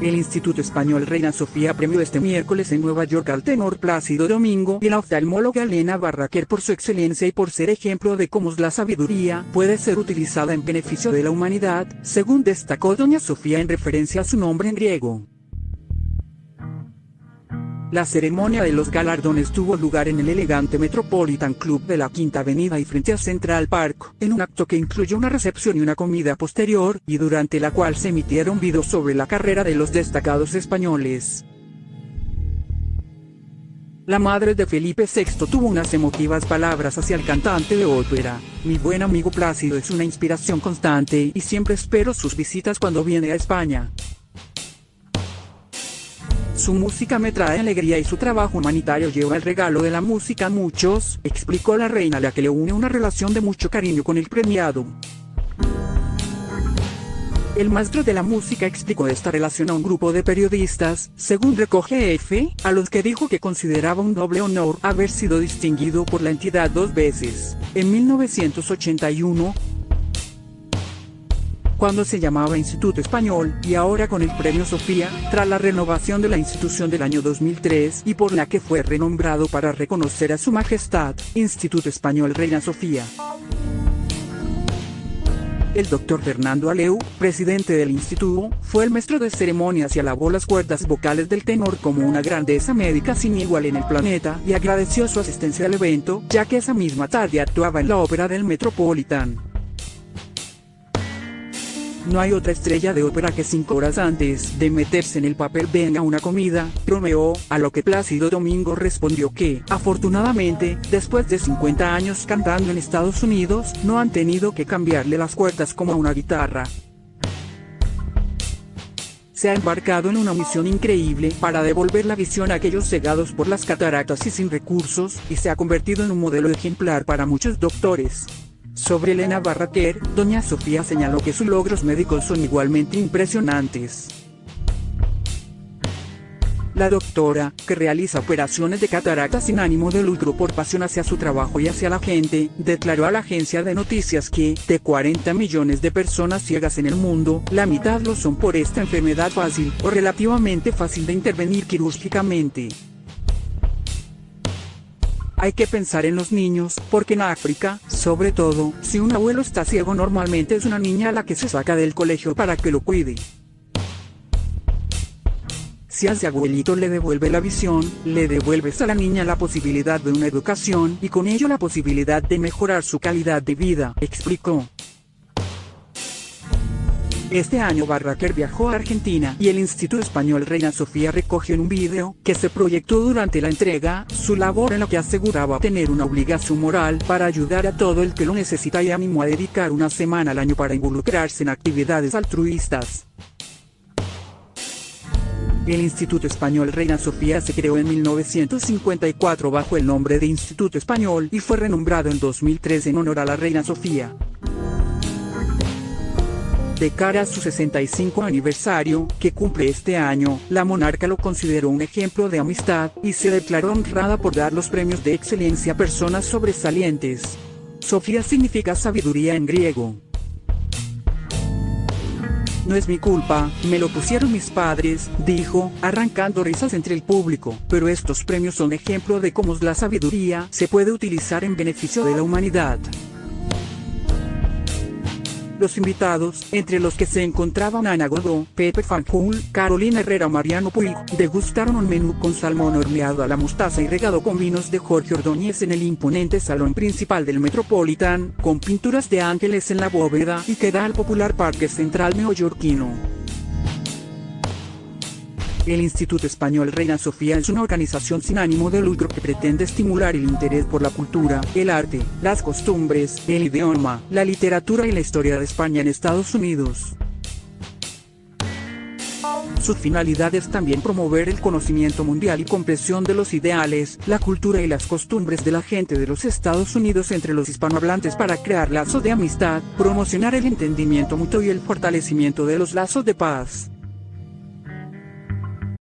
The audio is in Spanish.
El Instituto Español Reina Sofía premió este miércoles en Nueva York al tenor Plácido Domingo y la oftalmóloga Elena Barraquer por su excelencia y por ser ejemplo de cómo la sabiduría puede ser utilizada en beneficio de la humanidad, según destacó doña Sofía en referencia a su nombre en griego. La ceremonia de los galardones tuvo lugar en el elegante Metropolitan Club de la Quinta Avenida y frente a Central Park, en un acto que incluyó una recepción y una comida posterior, y durante la cual se emitieron videos sobre la carrera de los destacados españoles. La madre de Felipe VI tuvo unas emotivas palabras hacia el cantante de ópera. Mi buen amigo Plácido es una inspiración constante y siempre espero sus visitas cuando viene a España. Su música me trae alegría y su trabajo humanitario lleva el regalo de la música a muchos, explicó la reina la que le une una relación de mucho cariño con el premiado. El maestro de la música explicó esta relación a un grupo de periodistas, según recoge F, a los que dijo que consideraba un doble honor haber sido distinguido por la entidad dos veces, en 1981, cuando se llamaba Instituto Español, y ahora con el Premio Sofía, tras la renovación de la institución del año 2003 y por la que fue renombrado para reconocer a su majestad, Instituto Español Reina Sofía. El doctor Fernando Aleu, presidente del instituto, fue el maestro de ceremonias y alabó las cuerdas vocales del tenor como una grandeza médica sin igual en el planeta y agradeció su asistencia al evento, ya que esa misma tarde actuaba en la ópera del Metropolitan. No hay otra estrella de ópera que cinco horas antes de meterse en el papel venga una comida, bromeó, a lo que Plácido Domingo respondió que, afortunadamente, después de 50 años cantando en Estados Unidos, no han tenido que cambiarle las cuerdas como a una guitarra. Se ha embarcado en una misión increíble para devolver la visión a aquellos cegados por las cataratas y sin recursos, y se ha convertido en un modelo ejemplar para muchos doctores. Sobre Elena Barraquer, doña Sofía señaló que sus logros médicos son igualmente impresionantes. La doctora, que realiza operaciones de catarata sin ánimo de lucro por pasión hacia su trabajo y hacia la gente, declaró a la agencia de noticias que, de 40 millones de personas ciegas en el mundo, la mitad lo son por esta enfermedad fácil o relativamente fácil de intervenir quirúrgicamente. Hay que pensar en los niños, porque en África, sobre todo, si un abuelo está ciego normalmente es una niña la que se saca del colegio para que lo cuide. Si a ese abuelito le devuelve la visión, le devuelves a la niña la posibilidad de una educación y con ello la posibilidad de mejorar su calidad de vida, explicó. Este año Barraquer viajó a Argentina y el Instituto Español Reina Sofía recogió en un video que se proyectó durante la entrega su labor en lo que aseguraba tener una obligación moral para ayudar a todo el que lo necesita y animó a dedicar una semana al año para involucrarse en actividades altruistas. El Instituto Español Reina Sofía se creó en 1954 bajo el nombre de Instituto Español y fue renombrado en 2003 en honor a la Reina Sofía. De cara a su 65 aniversario, que cumple este año, la monarca lo consideró un ejemplo de amistad, y se declaró honrada por dar los premios de excelencia a personas sobresalientes. Sofía significa sabiduría en griego. No es mi culpa, me lo pusieron mis padres, dijo, arrancando risas entre el público, pero estos premios son ejemplo de cómo la sabiduría se puede utilizar en beneficio de la humanidad. Los invitados, entre los que se encontraban Ana Godó, Pepe Fanjul, Carolina Herrera Mariano Puig, degustaron un menú con salmón horneado a la mostaza y regado con vinos de Jorge Ordóñez en el imponente salón principal del Metropolitan, con pinturas de ángeles en la bóveda y que da al popular Parque Central neoyorquino. El Instituto Español Reina Sofía es una organización sin ánimo de lucro que pretende estimular el interés por la cultura, el arte, las costumbres, el idioma, la literatura y la historia de España en Estados Unidos. Su finalidad es también promover el conocimiento mundial y comprensión de los ideales, la cultura y las costumbres de la gente de los Estados Unidos entre los hispanohablantes para crear lazos de amistad, promocionar el entendimiento mutuo y el fortalecimiento de los lazos de paz.